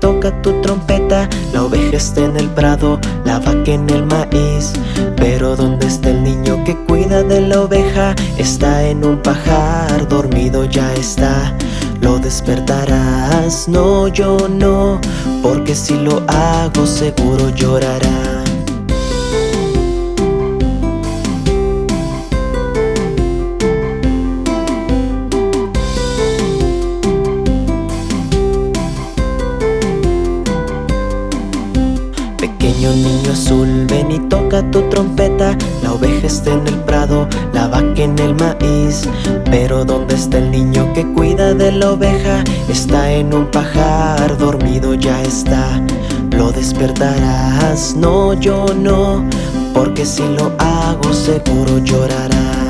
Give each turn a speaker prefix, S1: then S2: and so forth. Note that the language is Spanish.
S1: toca tu trompeta. La oveja está en el prado, la vaca en el maíz. Pero ¿dónde está el niño que cuida de la oveja? Está en un pajar, dormido ya está. Lo despertarás, no yo no Porque si lo hago seguro llorará Niño azul, ven y toca tu trompeta. La oveja está en el prado, la vaca en el maíz. Pero ¿dónde está el niño que cuida de la oveja? Está en un pajar, dormido ya está. Lo despertarás, no yo no Porque si lo hago seguro llorará